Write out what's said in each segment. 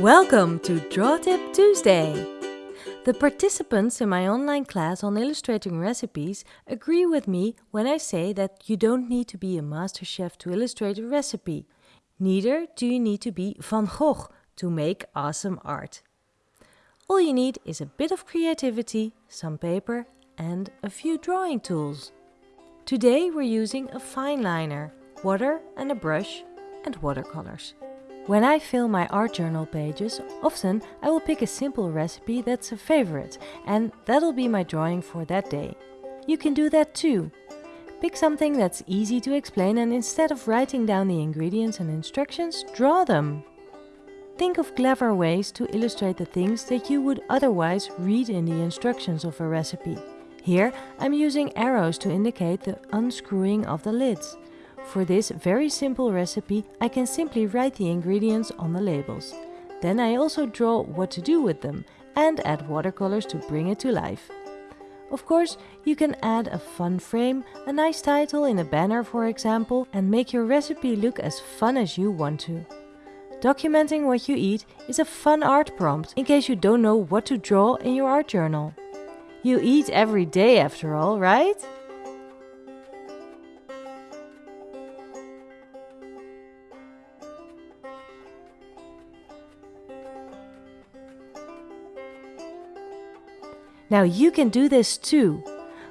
Welcome to Draw Tip Tuesday! The participants in my online class on illustrating recipes agree with me when I say that you don't need to be a master chef to illustrate a recipe. Neither do you need to be Van Gogh to make awesome art. All you need is a bit of creativity, some paper and a few drawing tools. Today we're using a fine liner, water and a brush and watercolors. When I fill my art journal pages, often I will pick a simple recipe that's a favorite and that'll be my drawing for that day. You can do that too. Pick something that's easy to explain and instead of writing down the ingredients and instructions, draw them. Think of clever ways to illustrate the things that you would otherwise read in the instructions of a recipe. Here I'm using arrows to indicate the unscrewing of the lids. For this very simple recipe, I can simply write the ingredients on the labels. Then I also draw what to do with them and add watercolors to bring it to life. Of course, you can add a fun frame, a nice title in a banner for example, and make your recipe look as fun as you want to. Documenting what you eat is a fun art prompt in case you don't know what to draw in your art journal. You eat every day after all, right? Now you can do this too.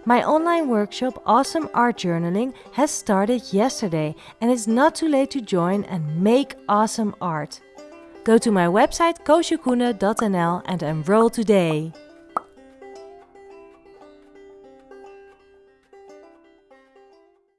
My online workshop Awesome Art Journaling has started yesterday and it's not too late to join and make awesome art. Go to my website koosjekoene.nl and enroll today.